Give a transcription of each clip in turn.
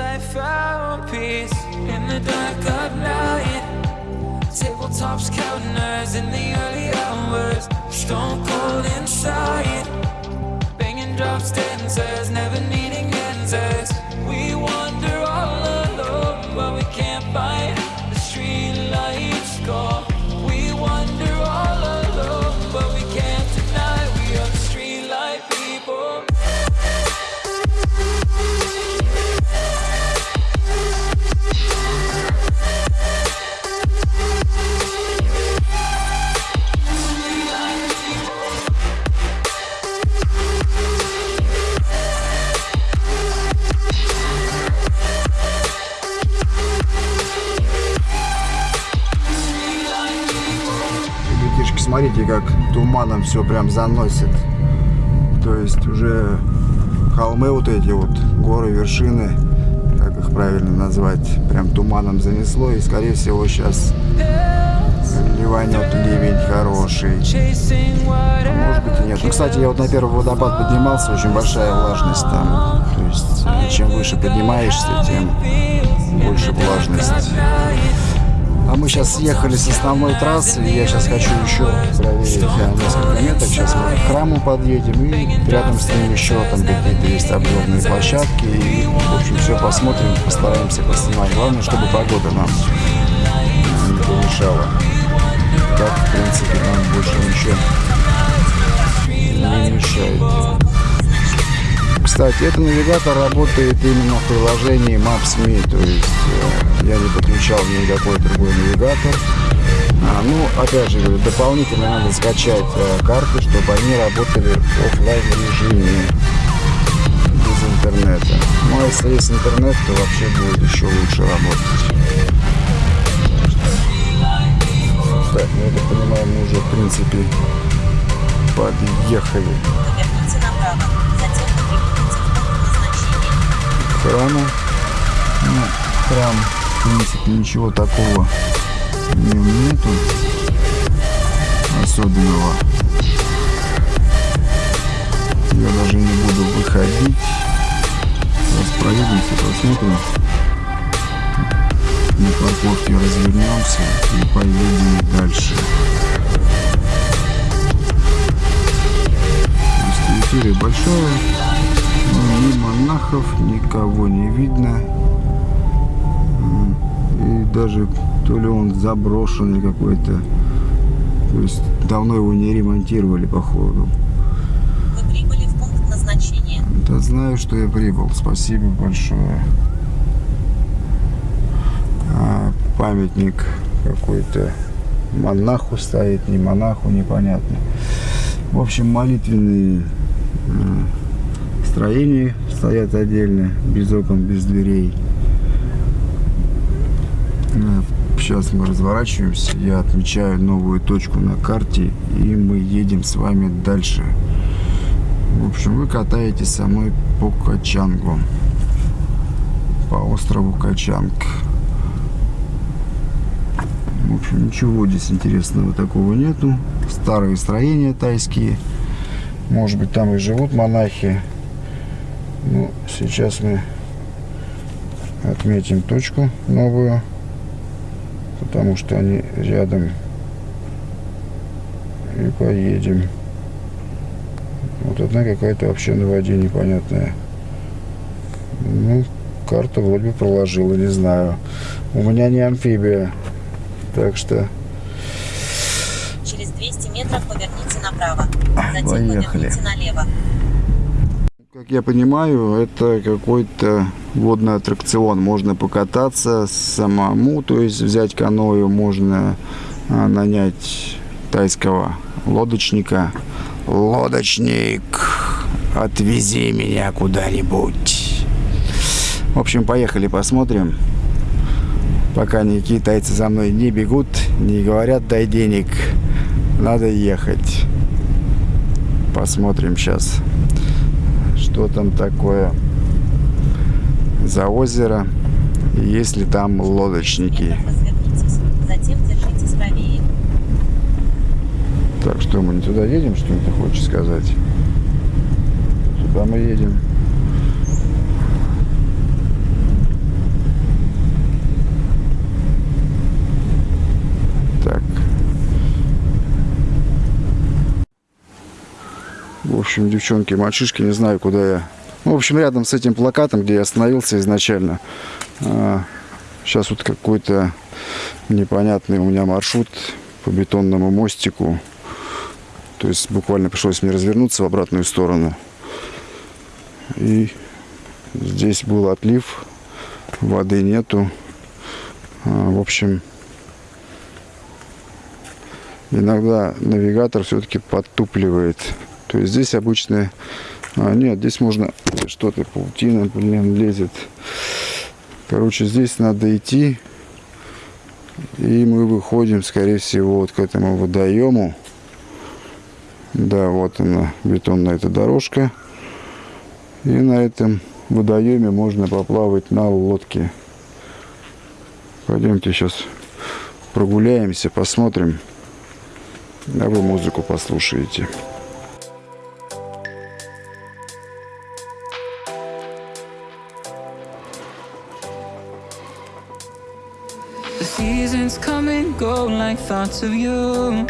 I found peace in the dark of night. Tabletops counting hours in the early hours. Stone cold inside. Смотрите, как туманом все прям заносит. То есть уже холмы вот эти вот, горы, вершины, как их правильно назвать, прям туманом занесло. И, скорее всего, сейчас ливанет ливень хороший. А Может быть и нет. Ну, кстати, я вот на первый водопад поднимался, очень большая влажность там. То есть, чем выше поднимаешься, тем больше влажность. А мы сейчас съехали с основной трассы, я сейчас хочу еще проверить э, несколько меток. Сейчас мы к храму подъедем, и рядом с ним еще там какие-то есть обзорные площадки. И, в общем, все посмотрим, постараемся поснимать. Главное, чтобы погода нам не помешала. Так, в принципе, нам больше ничего не мешает. Кстати, этот навигатор работает именно в приложении Maps.me, то есть э, я не подключал никакой другой навигатор. А, ну, опять же дополнительно надо скачать э, карты, чтобы они работали в оффлайн режиме без интернета. Ну, а если есть интернет, то вообще будет еще лучше работать. Так, ну я так понимаю, мы уже в принципе подъехали храму. Ну, храм, в принципе, ничего такого нету особенного. Я даже не буду выходить. Сейчас проедемся, посмотрим. На парковке развернемся и поедем дальше. Территория большая, ни монахов, никого не видно. И даже то ли он заброшенный какой-то. То есть давно его не ремонтировали, походу. Вы прибыли в пункт назначения. Да знаю, что я прибыл. Спасибо большое. А, памятник какой-то монаху стоит, не монаху, непонятно. В общем, молитвенные э, строения стоят отдельно, без окон, без дверей. Сейчас мы разворачиваемся, я отмечаю новую точку на карте, и мы едем с вами дальше. В общем, вы катаетесь со мной по Качангу, по острову Качанг. В общем, ничего здесь интересного такого нету. Старые строения тайские. Может быть, там и живут монахи. Ну, сейчас мы отметим точку новую, потому что они рядом. И поедем. Вот одна какая-то вообще на воде непонятная. Ну, карта вроде бы проложила, не знаю. У меня не амфибия. Так что Через 200 метров поверните направо. Затем Поехали. поверните налево. Как я понимаю, это какой-то водный аттракцион. Можно покататься самому, то есть взять каною, можно а, нанять тайского лодочника. Лодочник, отвези меня куда-нибудь. В общем, поехали посмотрим. Пока никакие тайцы за мной не бегут, не говорят дай денег, надо ехать. Посмотрим сейчас что там такое за озеро, есть ли там лодочники. Так что Что, мы не туда едем, что ли, ты хочешь сказать? Туда мы едем. Так. В общем, девчонки, мальчишки, не знаю, куда я. Ну, в общем, рядом с этим плакатом, где я остановился изначально, а, сейчас вот какой-то непонятный у меня маршрут по бетонному мостику. То есть буквально пришлось мне развернуться в обратную сторону. И здесь был отлив, воды нету. А, в общем, иногда навигатор все-таки подтупливает. То есть здесь обычно... А, нет, здесь можно... Что-то паутина, блин, лезет. Короче, здесь надо идти. И мы выходим, скорее всего, вот к этому водоему. Да, вот она, бетонная эта дорожка. И на этом водоеме можно поплавать на лодке. Пойдемте сейчас прогуляемся, посмотрим. А вы музыку послушаете. Like thoughts of you.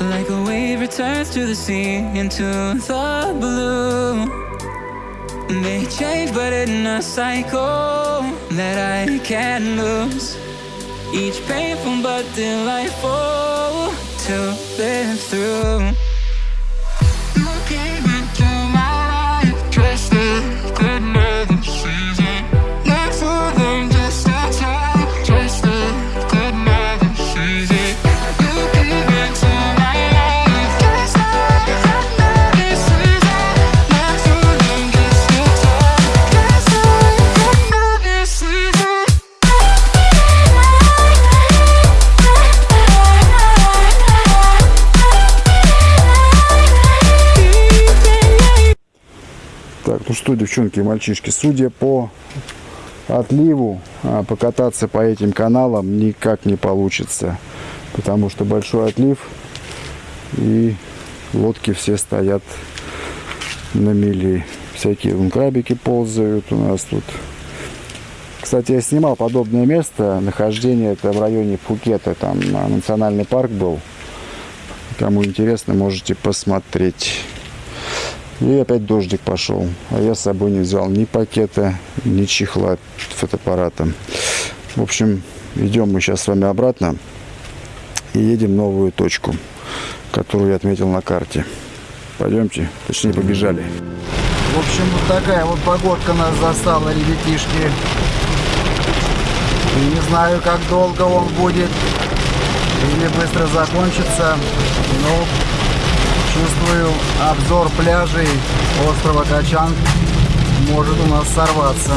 Like a wave returns to the sea into the blue. They change, but in a cycle that I can't lose. Each painful but delightful to live through. Что, девчонки и мальчишки, судя по отливу, а, покататься по этим каналам никак не получится. Потому что большой отлив и лодки все стоят на мели. Всякие вон крабики ползают у нас тут. Кстати, я снимал подобное место. Нахождение это в районе Пхукета. Там а, национальный парк был. Кому интересно, можете посмотреть. И опять дождик пошел. А я с собой не взял ни пакета, ни чехла от фотоаппарата. В общем, идем мы сейчас с вами обратно. И едем в новую точку, которую я отметил на карте. Пойдемте, точнее побежали. В общем, вот такая вот погодка нас застала, ребятишки. И не знаю, как долго он будет. Или быстро закончится. Но чувствую, обзор пляжей острова Качан может у нас сорваться,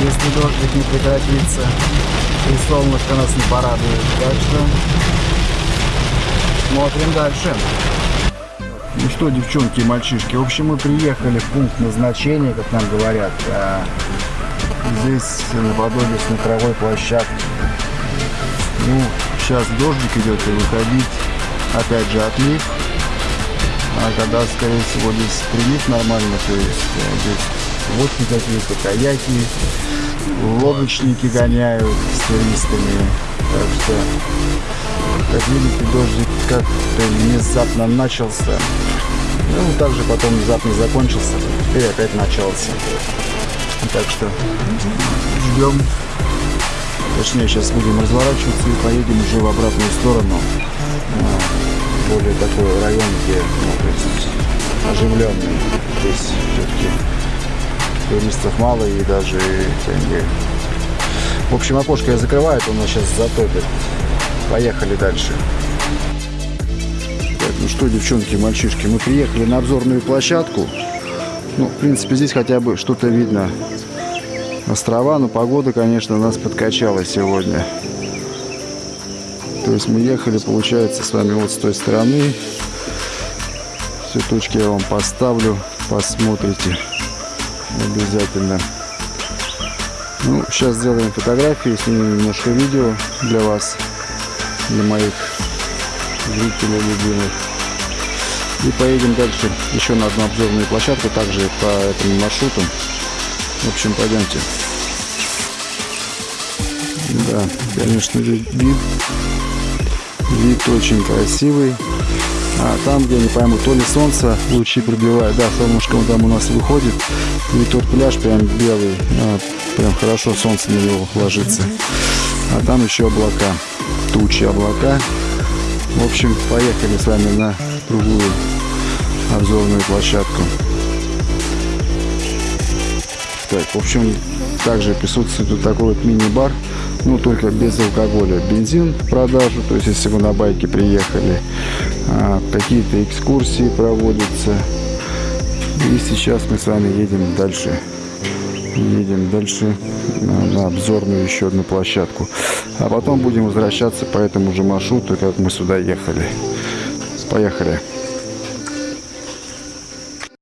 если дождик не прекратится и солнышко нас не порадует. Так что смотрим дальше. Ну что, девчонки и мальчишки, в общем, мы приехали в пункт назначения, как нам говорят. А, Здесь наподобие смотровой площадки. Ну, сейчас дождик идет и выходить. Опять же отлив. А когда, скорее всего, здесь прилив нормально, то есть э, здесь лодки какие-то, каяки, лодочники гоняют с туристами. Так что, как видите, дождик как-то внезапно начался. Ну, также потом внезапно закончился, теперь опять начался. Так что ждем. Точнее, сейчас будем разворачиваться и поедем уже в обратную сторону. А, Более такой район, где ну, оживленный. Здесь все-таки туристов мало и даже тенге. В общем, окошко я закрываю, это у нас сейчас затопит. Поехали дальше. Так, ну что, девчонки, мальчишки, мы приехали на обзорную площадку. Ну, в принципе, здесь хотя бы что-то видно. Острова, но погода, конечно, нас подкачала сегодня. То есть мы ехали, получается, с вами вот с той стороны. Все точки я вам поставлю, посмотрите обязательно. Ну, сейчас сделаем фотографии, снимем немножко видео для вас, для моих зрителей любимых. И поедем дальше еще на одну обзорную площадку, также по этому маршруту. В общем, пойдемте. Да, конечно, вид, вид, очень красивый. А там, где, не пойму, то ли солнце лучи пробивает, да, солнышко там у нас выходит, и тот пляж прям белый, а, прям хорошо солнце на него ложится. А там еще облака, тучи облака. В общем, поехали с вами на другую обзорную площадку. Так, в общем, также присутствует тут такой вот мини-бар, ну только без алкоголя. Бензин в продажу, то есть если вы на байке приехали, а, какие-то экскурсии проводятся. И сейчас мы с вами едем дальше. Едем дальше на, на обзорную еще одну площадку. А потом будем возвращаться по этому же маршруту, как мы сюда ехали. Поехали.